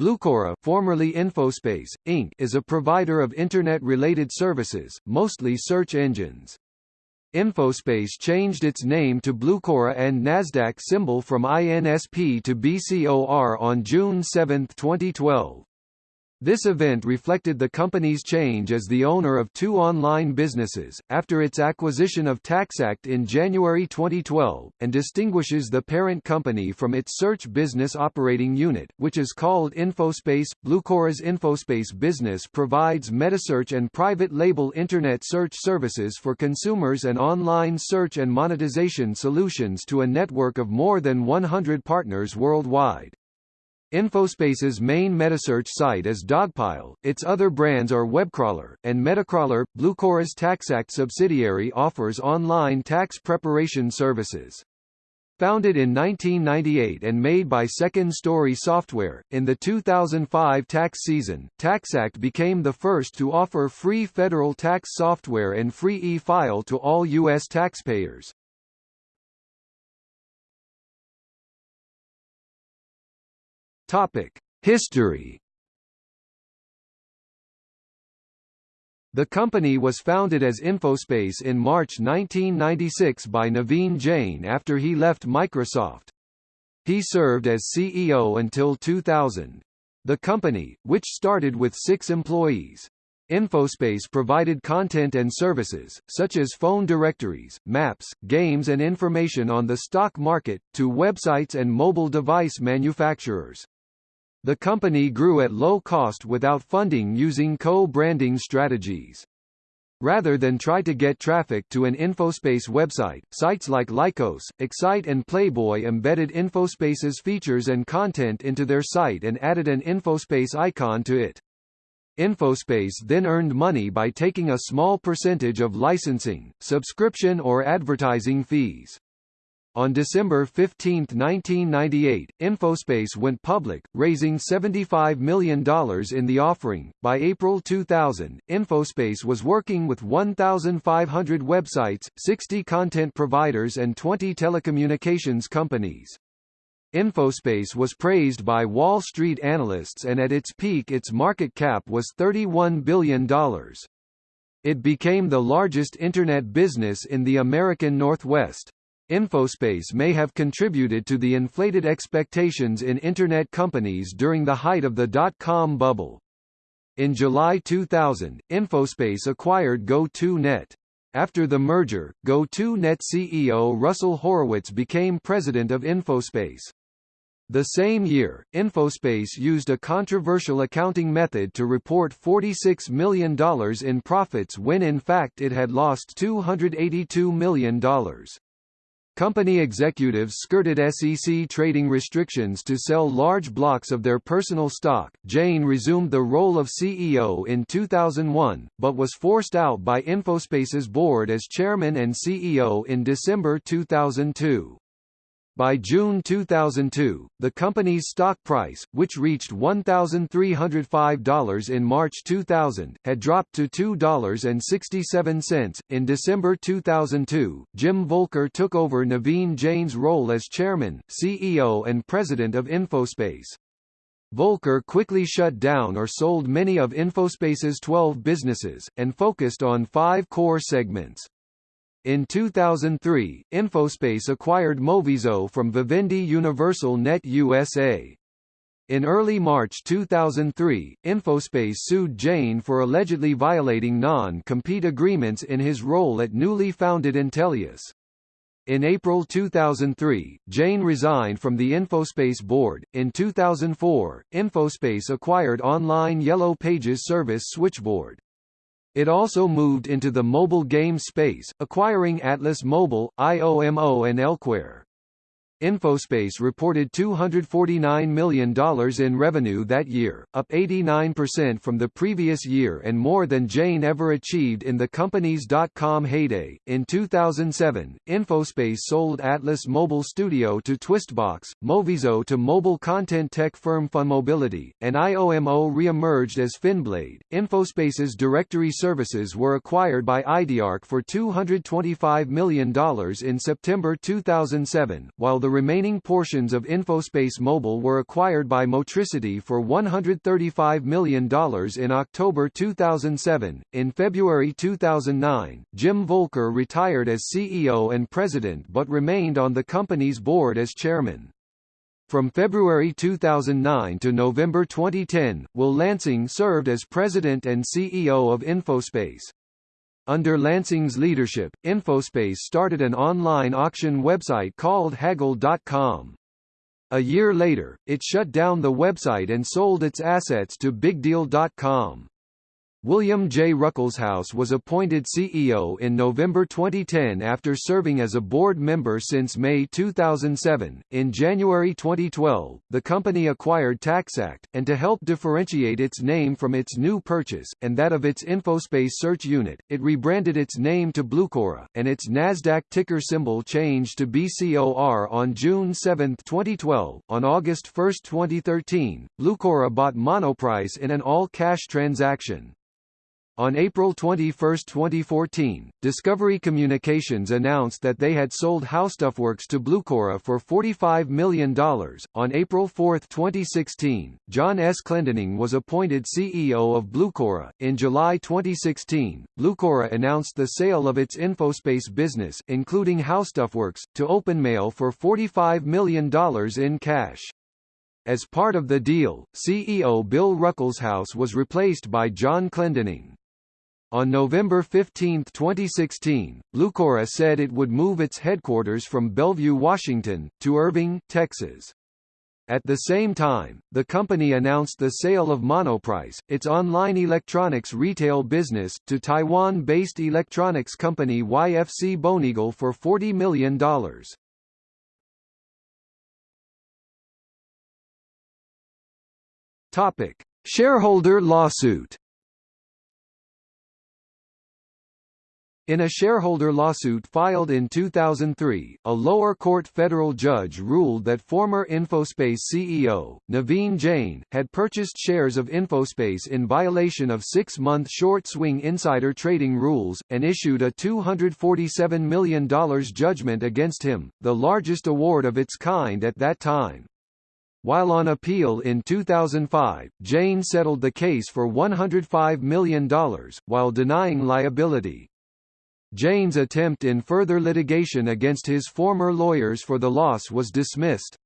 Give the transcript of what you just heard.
Blucora formerly Infospace, Inc. is a provider of Internet-related services, mostly search engines. Infospace changed its name to Blucora and Nasdaq symbol from INSP to BCOR on June 7, 2012. This event reflected the company's change as the owner of two online businesses, after its acquisition of TaxAct in January 2012, and distinguishes the parent company from its search business operating unit, which is called Infospace. Blucora's Infospace business provides metasearch and private label Internet search services for consumers and online search and monetization solutions to a network of more than 100 partners worldwide. Infospace's main metasearch site is Dogpile, its other brands are Webcrawler, and Metacrawler. Blucora's TaxAct subsidiary offers online tax preparation services. Founded in 1998 and made by Second Story Software, in the 2005 tax season, TaxAct became the first to offer free federal tax software and free e-file to all U.S. taxpayers. History. The company was founded as Infospace in March 1996 by Naveen Jain after he left Microsoft. He served as CEO until 2000. The company, which started with six employees, Infospace provided content and services, such as phone directories, maps, games and information on the stock market, to websites and mobile device manufacturers. The company grew at low cost without funding using co-branding strategies. Rather than try to get traffic to an Infospace website, sites like Lycos, Excite and Playboy embedded Infospace's features and content into their site and added an Infospace icon to it. Infospace then earned money by taking a small percentage of licensing, subscription or advertising fees. On December 15, 1998, Infospace went public, raising $75 million in the offering. By April 2000, Infospace was working with 1,500 websites, 60 content providers and 20 telecommunications companies. Infospace was praised by Wall Street analysts and at its peak its market cap was $31 billion. It became the largest Internet business in the American Northwest. Infospace may have contributed to the inflated expectations in Internet companies during the height of the dot-com bubble. In July 2000, Infospace acquired Go2Net. After the merger, Go2Net CEO Russell Horowitz became president of Infospace. The same year, Infospace used a controversial accounting method to report $46 million in profits when in fact it had lost $282 million. Company executives skirted SEC trading restrictions to sell large blocks of their personal stock. Jain resumed the role of CEO in 2001, but was forced out by Infospace's board as chairman and CEO in December 2002. By June 2002, the company's stock price, which reached $1,305 in March 2000, had dropped to $2.67. In December 2002, Jim Voelker took over Naveen Jain's role as chairman, CEO and president of Infospace. Voelker quickly shut down or sold many of Infospace's 12 businesses, and focused on five core segments. In 2003, Infospace acquired Moviso from Vivendi Universal Net USA. In early March 2003, Infospace sued Jain for allegedly violating non-compete agreements in his role at newly founded Intelius. In April 2003, Jain resigned from the Infospace board. In 2004, Infospace acquired online Yellow Pages service Switchboard. It also moved into the mobile game space, acquiring Atlas Mobile, IOMO and Elkware. Infospace reported $249 million in revenue that year, up 89% from the previous year and more than Jain ever achieved in the company's dot-com heyday. In 2007, Infospace sold Atlas Mobile Studio to Twistbox, Moviso to mobile content tech firm FunMobility, and IOMO re-emerged as Finblade. Infospace's directory services were acquired by Idearc for $225 million in September 2007, while the the remaining portions of Infospace Mobile were acquired by Motricity for $135 million in October 2007. In February 2009, Jim Voelker retired as CEO and president but remained on the company's board as chairman. From February 2009 to November 2010, Will Lansing served as president and CEO of Infospace. Under Lansing's leadership, Infospace started an online auction website called Haggle.com. A year later, it shut down the website and sold its assets to BigDeal.com. William J. Ruckelshaus was appointed CEO in November 2010 after serving as a board member since May 2007. In January 2012, the company acquired TaxAct, and to help differentiate its name from its new purchase, and that of its InfoSpace search unit, it rebranded its name to Blucora, and its NASDAQ ticker symbol changed to BCOR on June 7, 2012. On August 1, 2013, Blucora bought Monoprice in an all-cash transaction. On April 21, 2014, Discovery Communications announced that they had sold HowStuffWorks to Blucora for $45 million. On April 4, 2016, John S. Clendening was appointed CEO of Blucora. In July 2016, Blucora announced the sale of its InfoSpace business, including HowStuffWorks, to OpenMail for $45 million in cash. As part of the deal, CEO Bill Ruckelshaus was replaced by John Clendening. On November 15, 2016, Blucora said it would move its headquarters from Bellevue, Washington, to Irving, Texas. At the same time, the company announced the sale of Monoprice, its online electronics retail business, to Taiwan-based electronics company YFC Boneagle for $40 million. Topic: Shareholder lawsuit. In a shareholder lawsuit filed in 2003, a lower court federal judge ruled that former Infospace CEO, Naveen Jain, had purchased shares of Infospace in violation of six-month short-swing insider trading rules, and issued a $247 million judgment against him, the largest award of its kind at that time. While on appeal in 2005, Jain settled the case for $105 million, while denying liability. Jain's attempt in further litigation against his former lawyers for the loss was dismissed.